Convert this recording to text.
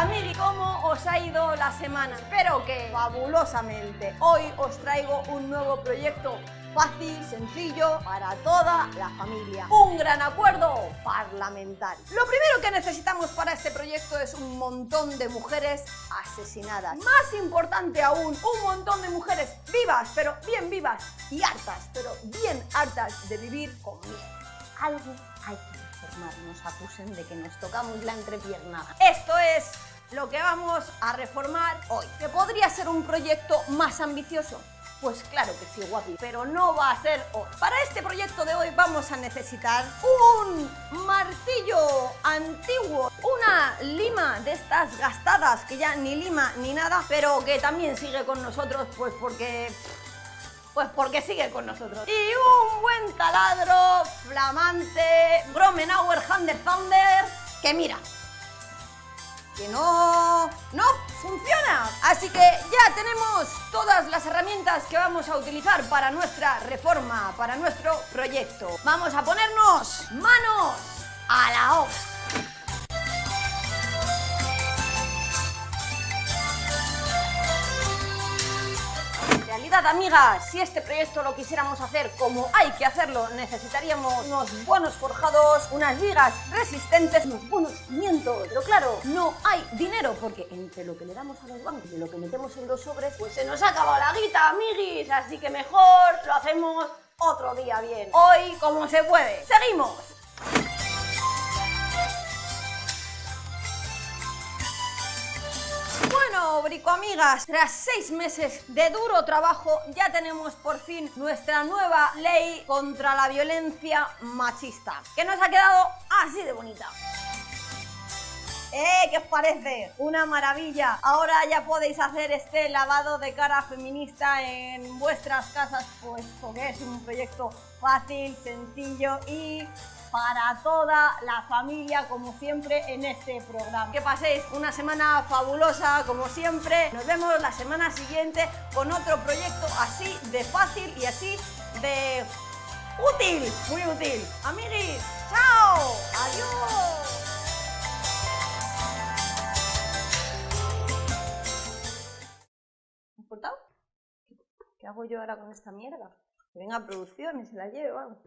Hola ¿cómo os ha ido la semana? Espero que fabulosamente. Hoy os traigo un nuevo proyecto fácil, sencillo, para toda la familia. Un gran acuerdo parlamentario. Lo primero que necesitamos para este proyecto es un montón de mujeres asesinadas. Más importante aún, un montón de mujeres vivas, pero bien vivas, y hartas, pero bien hartas de vivir con miedo. Algo hay que nos acusen de que nos tocamos la entrepierna. Esto es lo que vamos a reformar hoy. ¿Que podría ser un proyecto más ambicioso? Pues claro que sí, guapi, pero no va a ser hoy. Para este proyecto de hoy vamos a necesitar un martillo antiguo, una lima de estas gastadas, que ya ni lima ni nada, pero que también sigue con nosotros, pues porque... Pues porque sigue con nosotros. Y un buen taladro flamante, Gromenauer Hand Thunder, que mira, que no, no funciona. Así que ya tenemos todas las herramientas que vamos a utilizar para nuestra reforma, para nuestro proyecto. Vamos a ponernos manos a la obra. Amigas, si este proyecto lo quisiéramos hacer como hay que hacerlo, necesitaríamos unos buenos forjados, unas vigas resistentes, unos buenos cimientos. Pero claro, no hay dinero, porque entre lo que le damos a los bancos y lo que metemos en los sobres, pues se nos ha acabado la guita, amiguis. Así que mejor lo hacemos otro día bien. Hoy, como se puede. ¡Seguimos! Bueno, bricoamigas, tras seis meses de duro trabajo ya tenemos por fin nuestra nueva ley contra la violencia machista, que nos ha quedado así de bonita. ¿Eh? ¿Qué os parece? Una maravilla. Ahora ya podéis hacer este lavado de cara feminista en vuestras casas, pues porque es un proyecto fácil, sencillo y para toda la familia, como siempre, en este programa. Que paséis una semana fabulosa, como siempre. Nos vemos la semana siguiente con otro proyecto así de fácil y así de útil, muy útil. Amiguis, ¡chao! ¡Adiós! ¿Has ¿Qué hago yo ahora con esta mierda? Que venga producción y se la lleve, vamos.